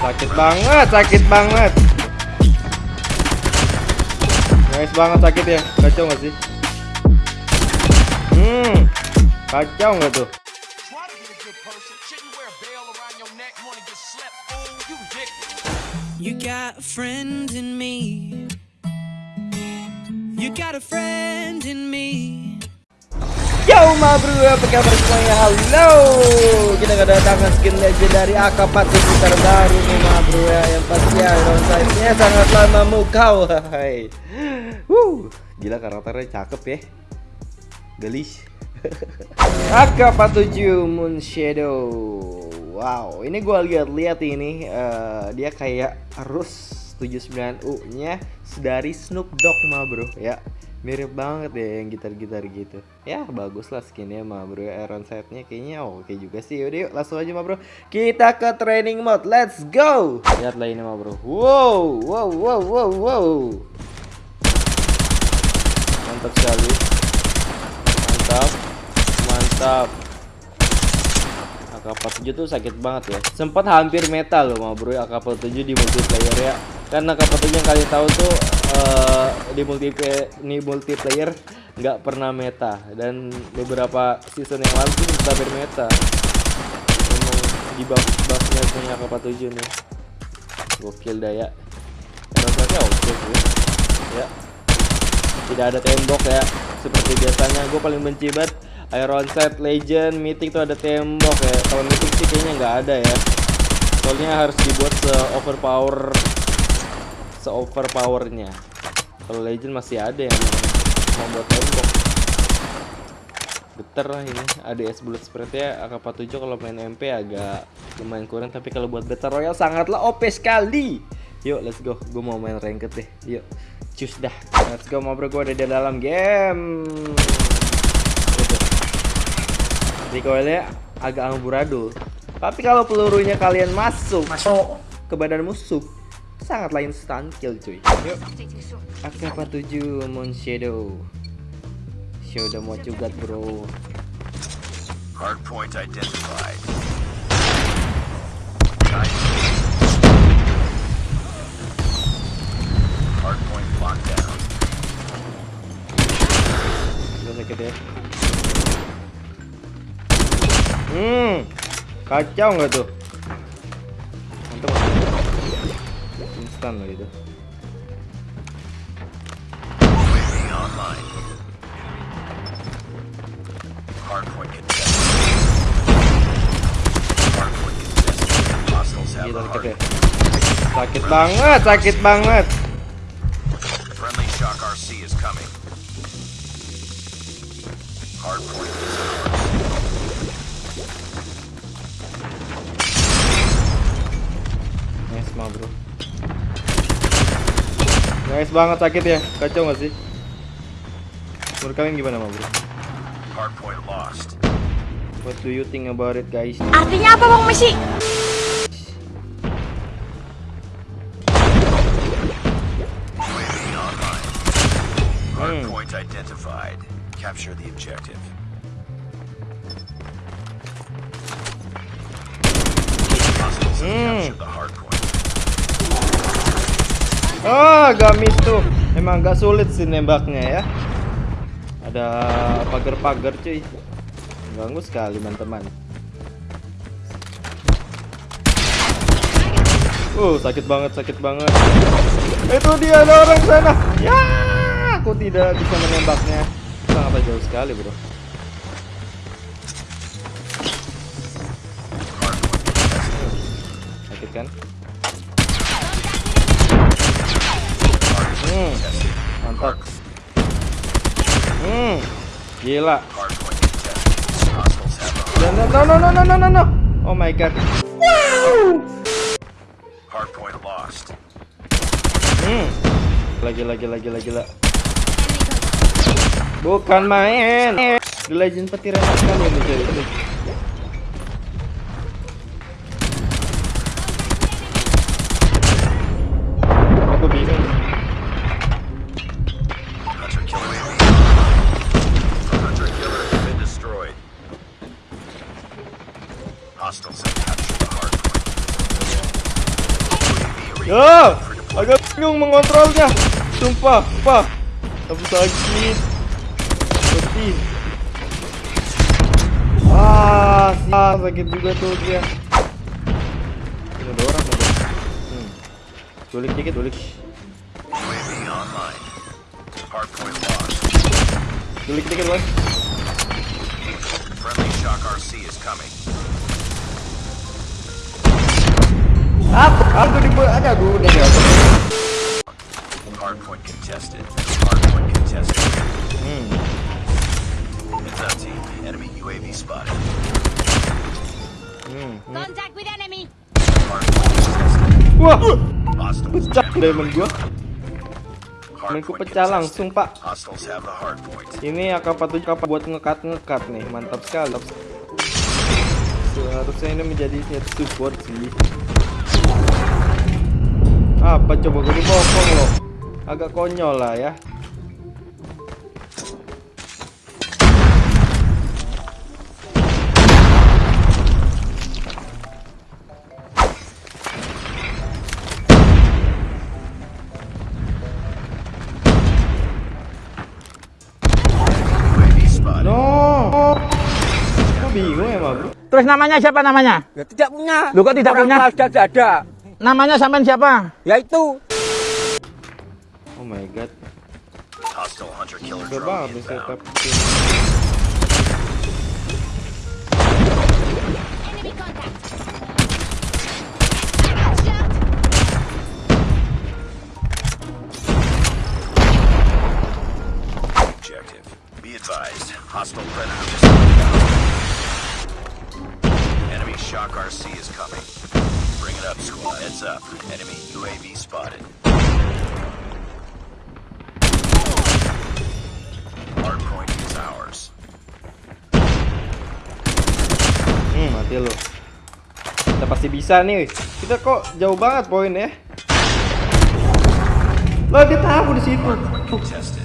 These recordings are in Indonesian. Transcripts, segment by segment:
Sakit banget, sakit banget. Nice banget sakit ya. Kacau nggak sih? Hmm. Kacau nggak tuh? Try to be a good person. Shouldn't wear a bell around your neck, wanna get slept. Fool, you ridiculous. You got a friend in me. You got a friend in me. Yo bro, apa kabar semuanya? Halo. Kita kedatangan skin legendary AK-47 terbaru nih bro ya. Yang pasti iron size-nya sangatlah memukau Hai. Wuh, Gila karakternya cakep ya. Gelis. AK-47 Moon Shadow. Wow, ini gua lihat-lihat ini eh, Dia kayak Rus 79U nya dari Snoop Dogg ma bro ya mirip banget ya yang gitar-gitar gitu. Ya bagus lah skinnya mah bro. Iron setnya kayaknya oke juga sih. Yaudah yuk langsung aja mah bro. Kita ke training mode. Let's go! Lihatlah ini mah bro. Wow wow wow wow wow. Mantap sekali. Mantap. Mantap. AK-47 tuh sakit banget ya. Sempat hampir meta loh mah bro. AK-47 di multiplayer ya. Karena AK-47 yang kalian tahu tuh eh, di multiplayer di multiplayer nggak pernah meta. Dan beberapa season yang lalu sempat hampir meta. Emang di buff buffnya punya AK-47 nih. Gokil daya rasanya oke sih. Ya. Tidak ada tembok ya. Seperti biasanya gue paling benci banget Iron Set Legend Mythic tuh ada tembok ya. Kalau Mythic sih kayaknya nggak ada ya. Soalnya harus dibuat se overpower se overpowernya kalau Legend masih ada yang membuat tembok. Geter lah ini. ADS bullet spread ya AK47 kalau main MP agak lumayan kurang tapi kalau buat Battle Royale sangatlah OP sekali. Yuk let's go. Gue mau main ranked deh. Yuk cus dah. Let's go mau bro gue ada di dalam game. Gitu. recoilnya agak amburadul. Tapi kalau pelurunya kalian masuk masuk. ke badan musuh sangatlah instant kill cuy. Yuk. AK47 Moon Shadow? What you got bro. Hardpoint identified. Hardpoint locked down. Udah sakit ya. Hmm Kacau nggak tuh? Mantap Instan loh itu UAV online. Hardpoint contested. Hardpoint contested. Hostiles have Gila sakit ya. Sakit banget Sakit banget. Nice mah bro Nice banget sakit ya Kacau nggak sih Menurut kalian gimana mah bro Hardpoint lost. What do you think about it guys Artinya apa Bang Messi? Hardpoint identified. Capture the objective. Hmm. Ah, gamis tuh. Emang agak sulit sih nembaknya ya. Ada pagar-pagar cuy. Ganggu sekali teman-teman. Uh, sakit banget, sakit banget. Itu dia ada orang sana. Ya, aku tidak bisa menembaknya. Sangat jauh sekali, Bro. Sakit kan? Hmm, gila. No, no, no, no, no, no, no, no. Oh my god. hardpoint lost. Hmm. Lagi, lagi, lagi, lagi, gila. Bukan main. The Legend petir enak sekali ini cuy. Ya, agak bingung mengontrolnya. Sumpah, apa? Tapi sakit. Seperti. Ah, ah, sakit juga tuh dia. Ini ada orang. Hmm. Culik dikit, culik. Culik dikit, boy. Friendly shock RC is coming. Aku aku di ada gue udah jatuh Hardpoint contested. Hardpoint contested. hmm. Heads up, team. Enemy UAV spotted. Hmm. Contact with enemy. Hardpoint contested. wah pecah diamond gua pecah langsung pak. Ini AK-47 kapal buat ngekat-ngekat nih, mantap sekali. Seharusnya ini menjadi support sih. Apa coba gue dibokong loh? Agak konyol lah ya. Bingung bro. Terus namanya siapa namanya? Ya tidak punya. Lu kok tidak Orang punya? tidak ada. Namanya sampean siapa? Ya itu. Oh my god. Hostile hunter killer setup. Enemy contact. Heads up. Enemy UAV spotted. Hardpoint is ours. Hmm, mati lu. Kita pasti bisa nih. Kita kok jauh banget poin ya. Lah dia tahu di situ.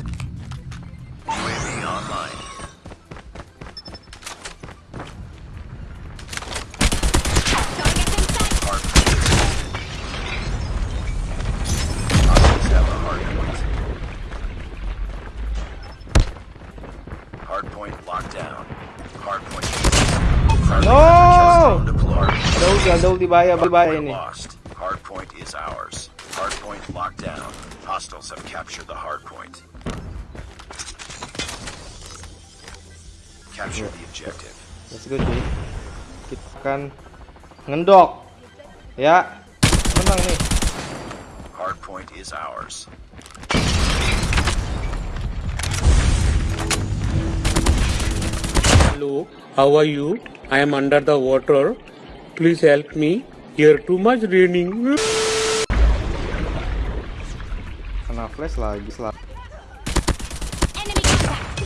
Ada ulti, ada ulti bahaya, bahaya Hardpoint ini. lost. Hardpoint is ours. Hardpoint locked down. Hostiles have captured the hardpoint. Capture the objective. Let's go cuy. Kita akan ngendok. Ya. Menang nih. Hardpoint is ours. Hello, how are you? I am under the water. Please help me. Here too much raining. Kena flash lagi sel- Enemy contact.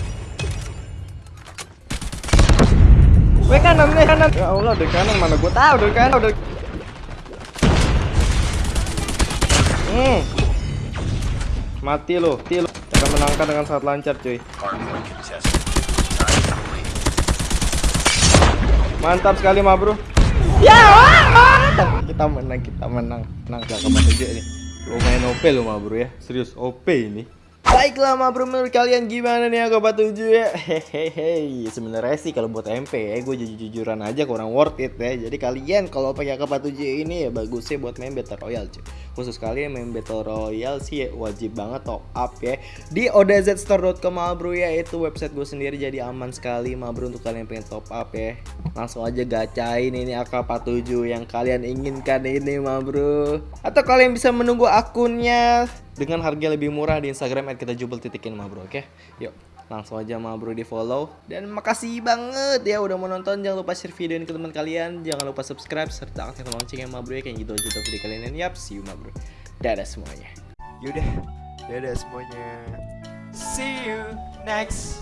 Weh kanan nih kanan. Ya Allah dari kanan mana gua tahu dari kanan dari Hmm. Mati lo, mati lo. Kita menangkan dengan sangat lancar cuy. Mantap sekali ma bro. Ya. Kita menang, kita menang. Menang gak ke mana aja ini. Lumayan OP lo ma bro ya. Serius OP ini. Baiklah ma bro menurut kalian gimana nih aku 7 ya? Hehehe sebenarnya sih kalau buat MP ya gue jujur-jujuran aja kurang worth it ya. Jadi kalian kalau pakai AK 7 ini ya bagusnya buat main Battle Royale cuy. Khusus kalian main Battle Royale sih ya, wajib banget top up ya. Di odzstore.com ma bro ya itu website gue sendiri jadi aman sekali ma bro untuk kalian pengen top up ya. Langsung aja gacain ini AK47 yang kalian inginkan ini ma bro. Atau kalian bisa menunggu akunnya dengan harga lebih murah di Instagram kita jubel titikin ma bro oke? Yuk langsung aja ma bro di follow. Dan makasih banget ya udah menonton jangan lupa share video ini ke teman kalian. Jangan lupa subscribe serta aktifkan loncengnya ma bro ya kayak gitu aja video kalian. Yap see you ma bro. Dadah semuanya. Yaudah. Dadah semuanya. See you next